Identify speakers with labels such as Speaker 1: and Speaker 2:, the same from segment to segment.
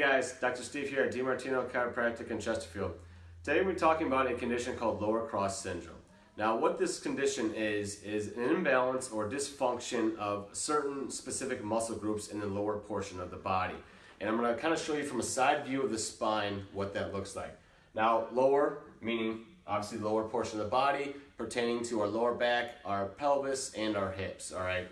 Speaker 1: guys, Dr. Steve here at DiMartino Chiropractic in Chesterfield. Today we're talking about a condition called lower cross syndrome. Now what this condition is, is an imbalance or dysfunction of certain specific muscle groups in the lower portion of the body. And I'm going to kind of show you from a side view of the spine what that looks like. Now lower, meaning obviously lower portion of the body, pertaining to our lower back, our pelvis, and our hips, all right?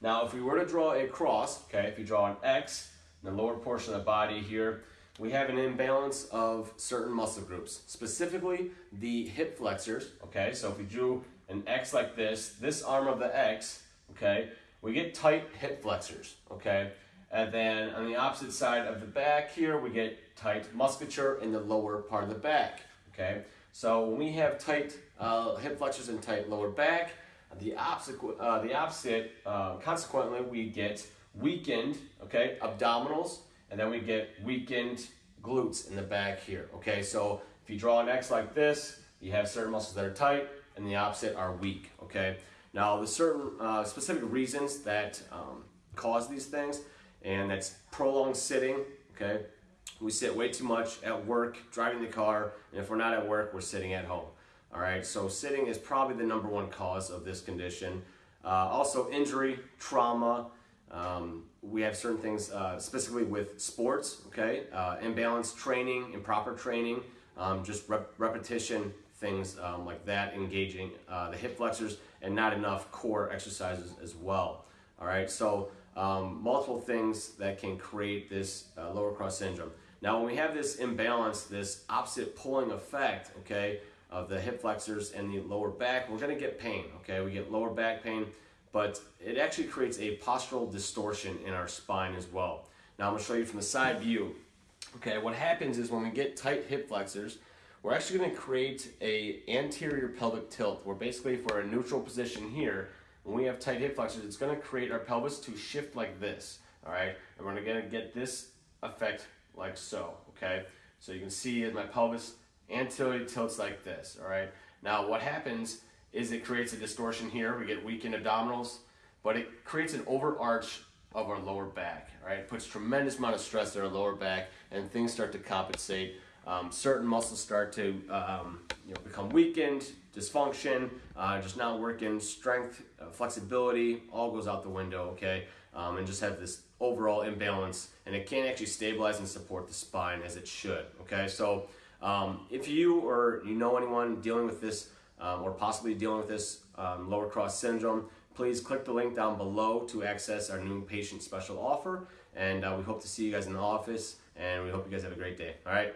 Speaker 1: Now if we were to draw a cross, okay, if you draw an X, the lower portion of the body here, we have an imbalance of certain muscle groups, specifically the hip flexors, okay? So if we drew an X like this, this arm of the X, okay, we get tight hip flexors, okay? And then on the opposite side of the back here, we get tight musculature in the lower part of the back, okay? So when we have tight uh, hip flexors and tight lower back, the opposite, uh, the opposite uh, consequently, we get weakened, okay, abdominals, and then we get weakened glutes in the back here, okay? So if you draw an X like this, you have certain muscles that are tight, and the opposite are weak, okay? Now, there's certain uh, specific reasons that um, cause these things, and that's prolonged sitting, okay? We sit way too much at work, driving the car, and if we're not at work, we're sitting at home. All right, so sitting is probably the number one cause of this condition. Uh, also, injury, trauma, um, we have certain things uh, specifically with sports, okay? Uh, imbalanced training, improper training, um, just rep repetition, things um, like that, engaging uh, the hip flexors, and not enough core exercises as well. All right, so um, multiple things that can create this uh, lower cross syndrome. Now, when we have this imbalance, this opposite pulling effect, okay, of the hip flexors and the lower back, we're gonna get pain, okay? We get lower back pain, but it actually creates a postural distortion in our spine as well. Now I'm gonna show you from the side view. Okay, what happens is when we get tight hip flexors, we're actually gonna create a anterior pelvic tilt, where basically if we're in a neutral position here, when we have tight hip flexors, it's gonna create our pelvis to shift like this, all right? And we're gonna get this effect like so, okay? So you can see my pelvis anteriorly tilts like this, all right? Now what happens is it creates a distortion here. We get weakened abdominals, but it creates an overarch of our lower back, right? It puts tremendous amount of stress on our lower back and things start to compensate. Um, certain muscles start to um, you know, become weakened, dysfunction, uh, just not working, strength, uh, flexibility, all goes out the window, okay? Um, and just have this overall imbalance and it can't actually stabilize and support the spine as it should, okay? So um, if you or you know anyone dealing with this um, or possibly dealing with this um, lower cross syndrome, please click the link down below to access our new patient special offer. And uh, we hope to see you guys in the office and we hope you guys have a great day. All right.